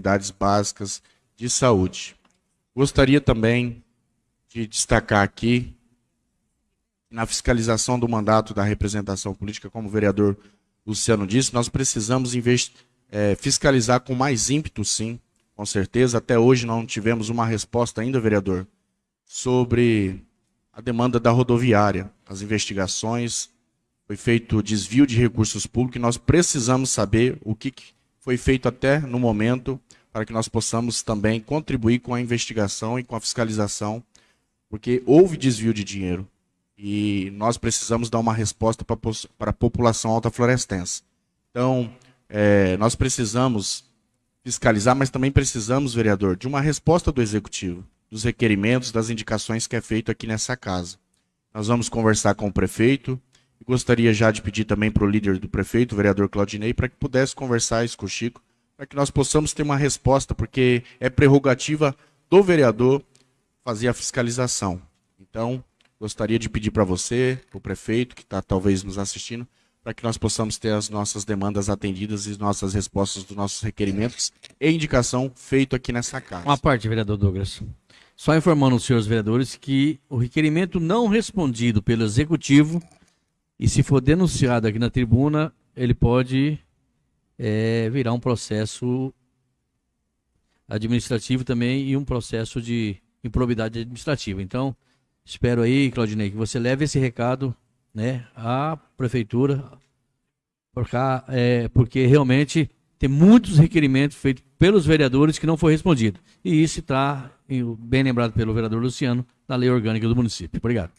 unidades básicas de saúde. Gostaria também de destacar aqui, na fiscalização do mandato da representação política, como o vereador Luciano disse, nós precisamos é, fiscalizar com mais ímpeto, sim, com certeza. Até hoje não tivemos uma resposta ainda, vereador, sobre a demanda da rodoviária, as investigações, foi feito desvio de recursos públicos e nós precisamos saber o que foi feito até no momento para que nós possamos também contribuir com a investigação e com a fiscalização, porque houve desvio de dinheiro e nós precisamos dar uma resposta para a população alta florestense. Então, é, nós precisamos fiscalizar, mas também precisamos, vereador, de uma resposta do Executivo, dos requerimentos, das indicações que é feito aqui nessa casa. Nós vamos conversar com o prefeito, e gostaria já de pedir também para o líder do prefeito, o vereador Claudinei, para que pudesse conversar isso com o Chico, para que nós possamos ter uma resposta, porque é prerrogativa do vereador fazer a fiscalização. Então, gostaria de pedir para você, para o prefeito, que está talvez nos assistindo, para que nós possamos ter as nossas demandas atendidas e nossas respostas dos nossos requerimentos e indicação feito aqui nessa casa. Uma parte, vereador Douglas. Só informando os senhores vereadores que o requerimento não respondido pelo executivo e se for denunciado aqui na tribuna, ele pode é, virar um processo administrativo também e um processo de improbidade administrativa. Então, espero aí, Claudinei, que você leve esse recado né, à prefeitura, porque, é, porque realmente tem muitos requerimentos feitos pelos vereadores que não foi respondido. E isso está, bem lembrado pelo vereador Luciano, na lei orgânica do município. Obrigado.